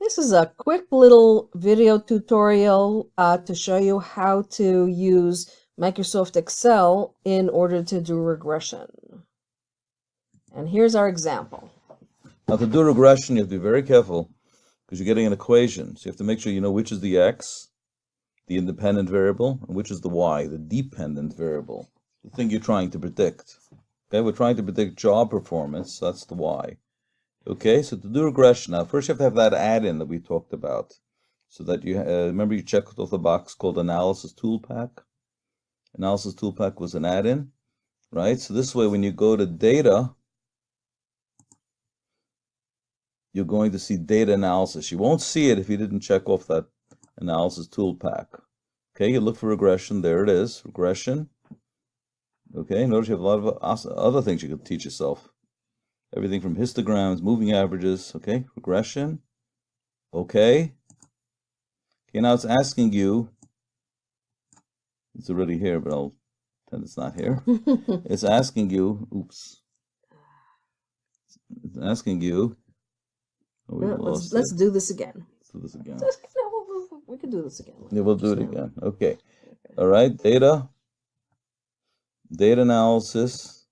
This is a quick little video tutorial uh, to show you how to use Microsoft Excel in order to do regression. And here's our example. Now to do regression, you have to be very careful because you're getting an equation. So you have to make sure you know which is the x, the independent variable, and which is the y, the dependent variable, the thing you're trying to predict. Okay, we're trying to predict job performance, so that's the y. Okay, so to do regression, now first you have to have that add-in that we talked about. So that you, uh, remember you checked off the box called Analysis Toolpak? Analysis Toolpak was an add-in, right? So this way when you go to Data, you're going to see Data Analysis. You won't see it if you didn't check off that Analysis Toolpak. Okay, you look for regression, there it is, regression. Okay, notice you have a lot of other things you could teach yourself everything from histograms, moving averages, okay, regression, okay. Okay, now it's asking you, it's already here, but I'll pretend it's not here. it's asking you, oops, it's asking you, oh, let's, let's do this again. Let's do this again. no, we can do this again. Yeah, we'll do it again. Okay. All right, data, data analysis,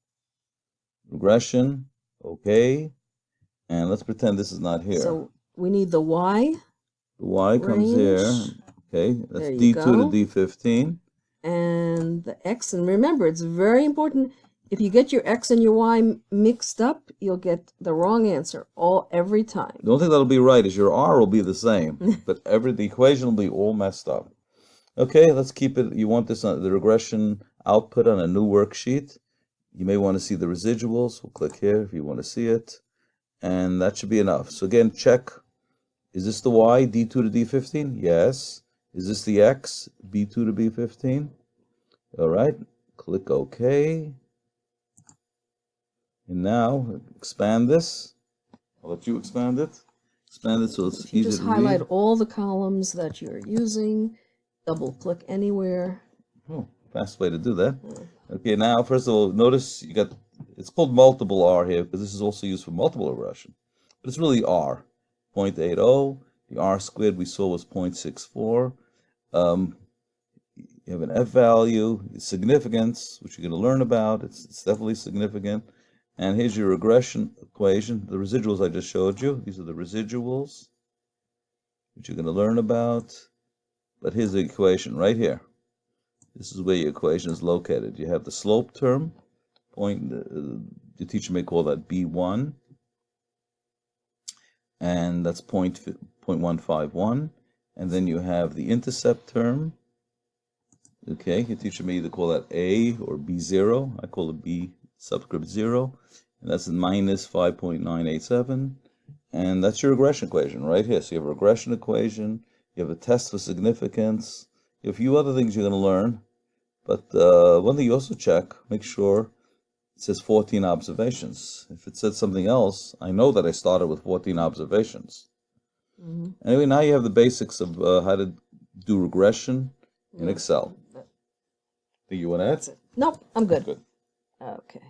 regression, Okay. And let's pretend this is not here. So we need the Y. The Y comes here. Okay. That's D2 go. to D15. And the X. And remember, it's very important. If you get your X and your Y mixed up, you'll get the wrong answer all every time. The only thing that'll be right is your R will be the same, but every the equation will be all messed up. Okay, let's keep it. You want this on the regression output on a new worksheet. You may want to see the residuals. We'll click here if you want to see it. And that should be enough. So again, check. Is this the Y, D2 to D15? Yes. Is this the X, B2 to B15? All right. Click OK. And now expand this. I'll let you expand it. Expand it so it's easy to Just highlight all the columns that you're using. Double click anywhere. Oh, fast way to do that. Okay, now first of all, notice you got, it's called multiple R here because this is also used for multiple regression. But it's really R, 0.80. The R squared we saw was 0.64. Um, you have an F value, significance, which you're going to learn about. It's, it's definitely significant. And here's your regression equation, the residuals I just showed you. These are the residuals, which you're going to learn about. But here's the equation right here. This is where your equation is located. You have the slope term, point, uh, the teacher may call that B1, and that's point, 0.151. And then you have the intercept term. Okay, your teacher may either call that A or B0. I call it B subscript 0. And that's minus 5.987. And that's your regression equation right here. So you have a regression equation, you have a test for significance, a few other things you're going to learn. But uh, one thing you also check, make sure it says 14 observations. If it said something else, I know that I started with 14 observations. Mm -hmm. Anyway, now you have the basics of uh, how to do regression in Excel. Do you want to add? Nope, I'm good. Good. Okay.